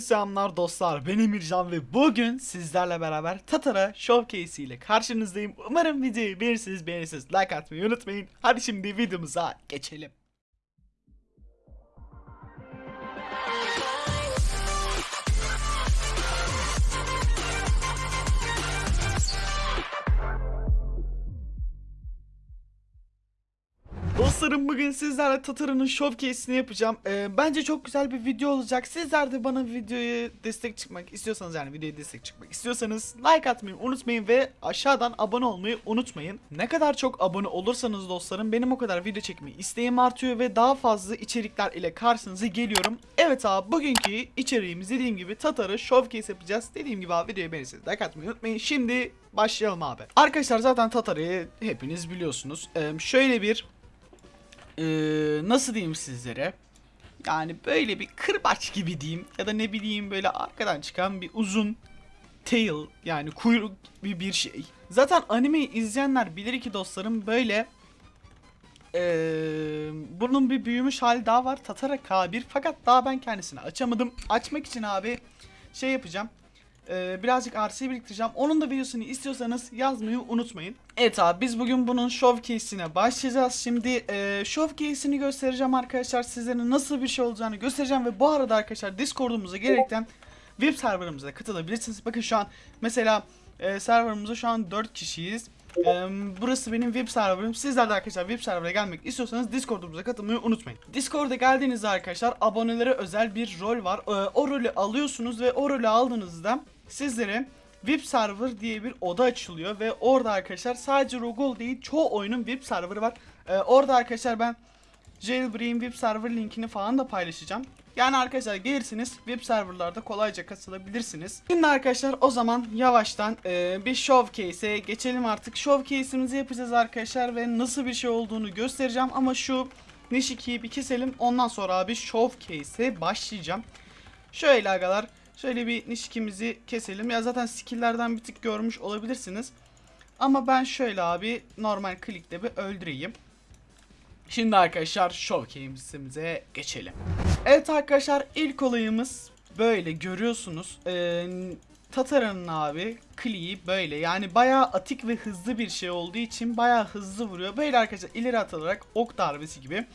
Selamlar dostlar ben Emircan ve bugün sizlerle beraber Tatara Showcase ile karşınızdayım. Umarım videoyu beğenirsiniz beğenirsiniz like atmayı unutmayın. Hadi şimdi videomuza geçelim. Dostlarım bugün sizlerle Tatara'nın showcase'ini yapacağım. Ee, bence çok güzel bir video olacak. Sizler de bana videoya destek çıkmak istiyorsanız yani videoya destek çıkmak istiyorsanız like atmayı unutmayın ve aşağıdan abone olmayı unutmayın. Ne kadar çok abone olursanız dostlarım benim o kadar video çekmeyi isteğim artıyor ve daha fazla içerikler ile karşınıza geliyorum. Evet abi bugünkü içeriğimiz dediğim gibi Tatar'ı showcase yapacağız. Dediğim gibi abi videoyu beğenirseniz like atmayı unutmayın. Şimdi başlayalım abi. Arkadaşlar zaten Tatar'ı hepiniz biliyorsunuz. Ee, şöyle bir ee, nasıl diyeyim sizlere? Yani böyle bir kırbaç gibi diyeyim ya da ne bileyim böyle arkadan çıkan bir uzun tail yani kuyruk gibi bir şey. Zaten animeyi izleyenler bilir ki dostlarım böyle ee, bunun bir büyümüş hali daha var Tatara K1 fakat daha ben kendisini açamadım. Açmak için abi şey yapacağım. Ee, birazcık RC biriktireceğim. Onun da videosunu istiyorsanız yazmayı unutmayın. Evet abi biz bugün bunun showcase'ine başlayacağız. Şimdi e, showcase'ini göstereceğim arkadaşlar. Sizlere nasıl bir şey olacağını göstereceğim. Ve bu arada arkadaşlar Discord'umuza gelerekten web serverımıza katılabilirsiniz. Bakın şu an mesela e, serverımızda şu an 4 kişiyiz. E, burası benim web serverım. Sizler de arkadaşlar web server'a gelmek istiyorsanız Discord'umuza katılmayı unutmayın. Discord'a geldiğinizde arkadaşlar abonelere özel bir rol var. E, o rolü alıyorsunuz ve o rolü aldığınızda sizlere VIP server diye bir oda açılıyor ve orada arkadaşlar sadece Rogol değil çoğu oyunun VIP serverı var. Ee, orada arkadaşlar ben Jailbreak'in VIP server linkini falan da paylaşacağım. Yani arkadaşlar gelirsiniz VIP serverlarda kolayca katılabilirsiniz. Şimdi arkadaşlar o zaman yavaştan e, bir showcase'e geçelim artık. Showcase'imizi yapacağız arkadaşlar ve nasıl bir şey olduğunu göstereceğim ama şu Nishiki'yi bir keselim ondan sonra abi showcase'e başlayacağım. Şöyle agalar Şöyle bir nişikimizi keselim. Ya zaten skill'lerden bir tık görmüş olabilirsiniz. Ama ben şöyle abi normal klikte bir öldüreyim. Şimdi arkadaşlar showcase'imize geçelim. Evet arkadaşlar ilk olayımız böyle görüyorsunuz. Ee, Tatara'nın abi kliği böyle yani bayağı atik ve hızlı bir şey olduğu için bayağı hızlı vuruyor. Böyle arkadaşlar ileri atılarak ok darbesi gibi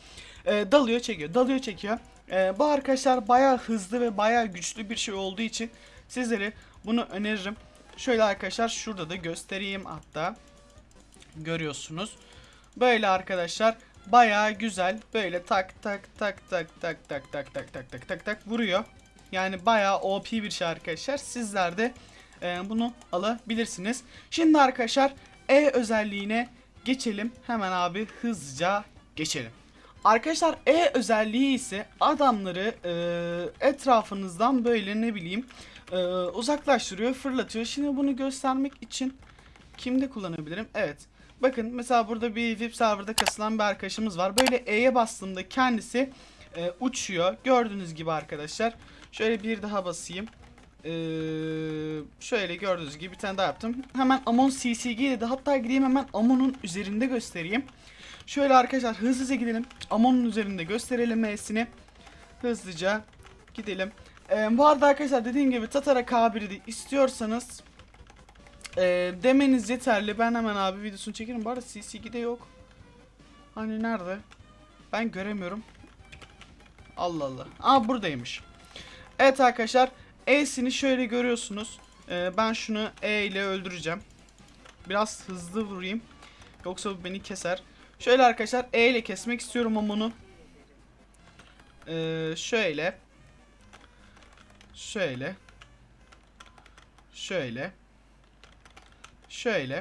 e, dalıyor çekiyor dalıyor çekiyor. Ee, bu arkadaşlar bayağı hızlı ve bayağı güçlü bir şey olduğu için sizlere bunu öneririm. Şöyle arkadaşlar şurada da göstereyim hatta. Görüyorsunuz. Böyle arkadaşlar bayağı güzel. Böyle tak tak tak tak tak tak tak tak tak tak tak tak vuruyor. Yani bayağı OP bir şey arkadaşlar. Sizler de e, bunu alabilirsiniz. Şimdi arkadaşlar E özelliğine geçelim. Hemen abi hızlıca geçelim. Arkadaşlar E özelliği ise adamları e, etrafınızdan böyle ne bileyim e, uzaklaştırıyor, fırlatıyor. Şimdi bunu göstermek için kimde kullanabilirim? Evet. Bakın mesela burada bir VIP serverda kasılan bir arkadaşımız var. Böyle E'ye bastığımda kendisi e, uçuyor. Gördüğünüz gibi arkadaşlar. Şöyle bir daha basayım. Ee, şöyle gördüğünüz gibi bir tane daha yaptım. Hemen Amon CCG dedi. Hatta gideyim hemen Amon'un üzerinde göstereyim. Şöyle arkadaşlar hızlıca gidelim. Amon'un üzerinde gösterelim M'sini. Hızlıca gidelim. Ee, bu arada arkadaşlar dediğim gibi Tatara K1'i istiyorsanız e, demeniz yeterli. Ben hemen abi videosunu çekerim. Bu arada CCG'de yok. Hani nerede? Ben göremiyorum. Allah Allah. Aa buradaymış. Evet arkadaşlar. E'sini şöyle görüyorsunuz. Ee, ben şunu E ile öldüreceğim. Biraz hızlı vurayım. Yoksa bu beni keser. Şöyle arkadaşlar E ile kesmek istiyorum ama bunu. Ee, şöyle. Şöyle. Şöyle. Şöyle.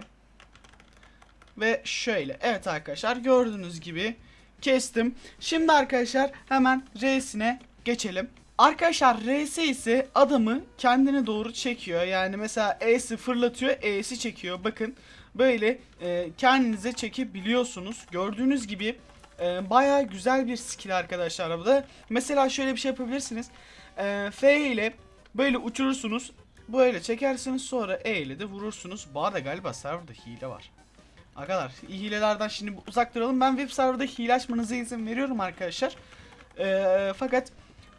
Ve şöyle. Evet arkadaşlar gördüğünüz gibi kestim. Şimdi arkadaşlar hemen R'sine geçelim. Arkadaşlar RS ise adamı kendine doğru çekiyor. Yani mesela E'si fırlatıyor, E'si çekiyor. Bakın böyle e, kendinize çekebiliyorsunuz. Gördüğünüz gibi e, baya güzel bir skill arkadaşlar bu da. Mesela şöyle bir şey yapabilirsiniz. E, F ile böyle uçurursunuz. Böyle çekersiniz sonra E ile de vurursunuz. Bu arada galiba serverda hile var. Arkadaşlar hilelerden şimdi uzak duralım. Ben web serverda hile açmanıza izin veriyorum arkadaşlar. E, fakat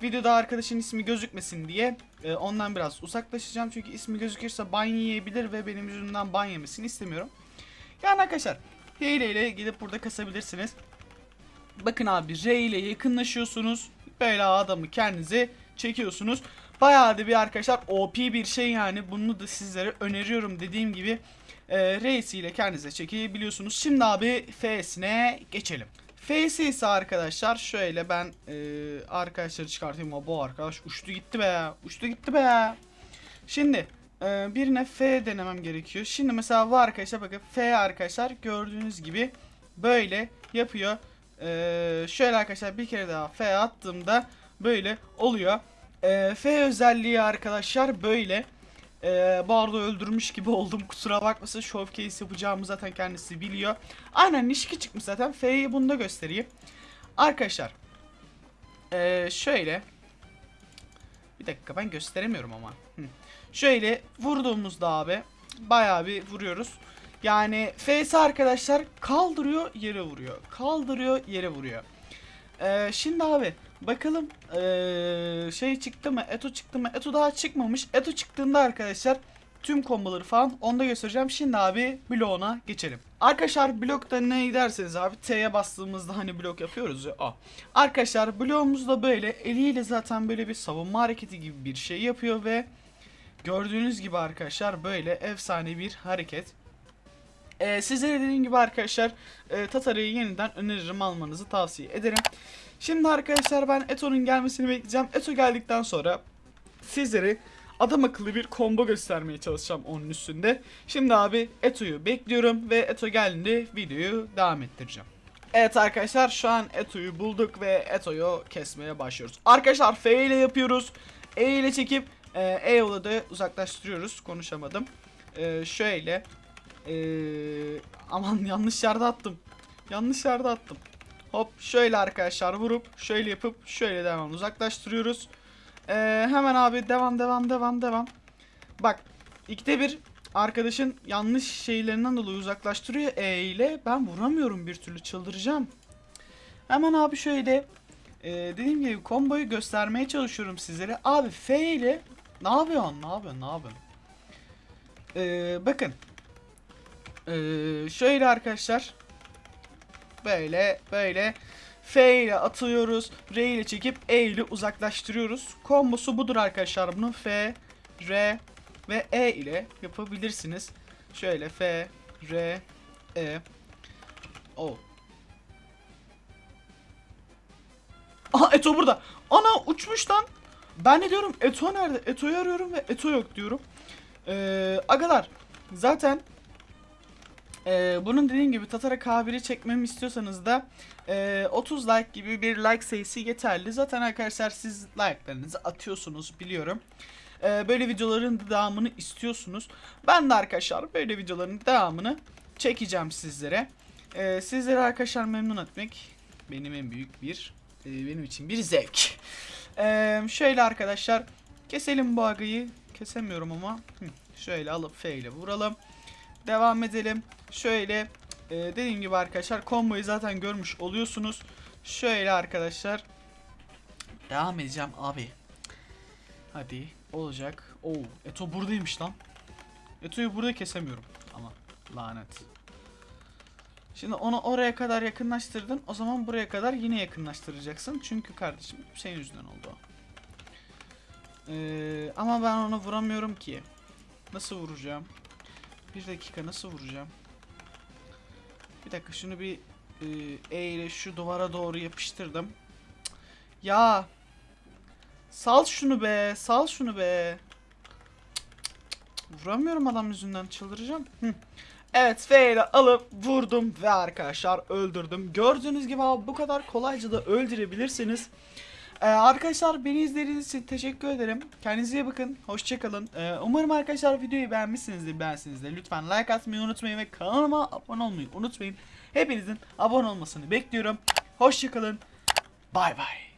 videoda arkadaşın ismi gözükmesin diye e, ondan biraz uzaklaşacağım. Çünkü ismi gözükürse ban yiyebilir ve benim yüzümden ban yemesini istemiyorum. Yani arkadaşlar hile ile gidip burada kasabilirsiniz. Bakın abi R ile yakınlaşıyorsunuz. Böyle adamı kendinize çekiyorsunuz. Bayağı da bir arkadaşlar OP bir şey yani. Bunu da sizlere öneriyorum dediğim gibi. E, R'si ile kendinize çekebiliyorsunuz. Şimdi abi F'sine geçelim. F'si ise arkadaşlar şöyle ben e, arkadaşları çıkartayım. Ama bu arkadaş uçtu gitti be. Uçtu gitti be. Şimdi e, birine F denemem gerekiyor. Şimdi mesela bu arkadaşa bakın F arkadaşlar gördüğünüz gibi böyle yapıyor. E, şöyle arkadaşlar bir kere daha F attığımda böyle oluyor. E, F özelliği arkadaşlar böyle. E, bu arada öldürmüş gibi oldum kusura bakmasın showcase yapacağımı zaten kendisi biliyor. Aynen Nishiki çıkmış zaten F'yi bunda göstereyim. Arkadaşlar e, şöyle bir dakika ben gösteremiyorum ama. Hı. Şöyle vurduğumuzda abi bayağı bir vuruyoruz. Yani F'si arkadaşlar kaldırıyor yere vuruyor. Kaldırıyor yere vuruyor. Ee, şimdi abi bakalım ee, şey çıktı mı? Eto çıktı mı? Eto daha çıkmamış. Eto çıktığında arkadaşlar tüm komboları falan onda göstereceğim. Şimdi abi bloğuna geçelim. Arkadaşlar blokta ne derseniz abi T'ye bastığımızda hani blok yapıyoruz ya o. Arkadaşlar bloğumuzda böyle eliyle zaten böyle bir savunma hareketi gibi bir şey yapıyor ve gördüğünüz gibi arkadaşlar böyle efsane bir hareket. Ee, sizlere dediğim gibi arkadaşlar e, Tatara'yı yeniden öneririm almanızı tavsiye ederim. Şimdi arkadaşlar ben Eto'nun gelmesini bekleyeceğim. Eto geldikten sonra sizlere adam akıllı bir combo göstermeye çalışacağım onun üstünde. Şimdi abi Eto'yu bekliyorum ve Eto geldiğinde videoyu devam ettireceğim. Evet arkadaşlar şu an Eto'yu bulduk ve Eto'yu kesmeye başlıyoruz. Arkadaşlar F ile yapıyoruz. E ile çekip e, E yola da uzaklaştırıyoruz. Konuşamadım. E, şöyle. E, aman yanlış yerde attım. Yanlış yerde attım. Hop şöyle arkadaşlar vurup şöyle yapıp şöyle devam uzaklaştırıyoruz. Ee, hemen abi devam devam devam devam. Bak ikide bir arkadaşın yanlış şeylerinden dolayı uzaklaştırıyor E ile. Ben vuramıyorum bir türlü çıldıracağım. Hemen abi şöyle e, dediğim gibi komboyu göstermeye çalışıyorum sizlere. Abi F ile ne yapıyorsun ne yapıyorsun ne yapıyorsun? Ee, bakın. Ee, şöyle arkadaşlar. Böyle böyle F ile atıyoruz. R ile çekip E ile uzaklaştırıyoruz. Kombosu budur arkadaşlar. Bunu F, R ve E ile yapabilirsiniz. Şöyle F, R, E. O. Aha Eto burada. Ana uçmuş lan. Ben ne diyorum? Eto nerede? Eto'yu arıyorum ve Eto yok diyorum. Ee, agalar zaten ee, bunun dediğim gibi Tatara K1'i çekmemi istiyorsanız da e, 30 like gibi bir like sayısı yeterli. Zaten arkadaşlar siz like'larınızı atıyorsunuz biliyorum. Ee, böyle videoların devamını istiyorsunuz. Ben de arkadaşlar böyle videoların devamını çekeceğim sizlere. Ee, sizleri arkadaşlar memnun etmek benim en büyük bir e, benim için bir zevk. Ee, şöyle arkadaşlar keselim bu agayı. Kesemiyorum ama. Hı, şöyle alıp F ile vuralım. Devam edelim. Şöyle e, dediğim gibi arkadaşlar komboyu zaten görmüş oluyorsunuz. Şöyle arkadaşlar. Devam edeceğim abi. Hadi olacak. Oo Eto buradaymış lan. Eto'yu burada kesemiyorum ama lanet. Şimdi onu oraya kadar yakınlaştırdın. O zaman buraya kadar yine yakınlaştıracaksın. Çünkü kardeşim senin yüzünden oldu. Ee, ama ben onu vuramıyorum ki. Nasıl vuracağım? Bir dakika nasıl vuracağım? Bir dakika şunu bir e, E ile şu duvara doğru yapıştırdım. Ya. Sal şunu be. Sal şunu be. Vuramıyorum adam yüzünden çıldıracağım. Hı. Evet F ile alıp vurdum ve arkadaşlar öldürdüm. Gördüğünüz gibi abi bu kadar kolayca da öldürebilirsiniz. Ee, arkadaşlar beni izlediğiniz için teşekkür ederim. Kendinize iyi bakın. Hoşçakalın. Ee, umarım arkadaşlar videoyu beğenmişsinizdir. Beğensinizdir. Lütfen like atmayı unutmayın ve kanalıma abone olmayı unutmayın. Hepinizin abone olmasını bekliyorum. Hoşçakalın. Bay bay.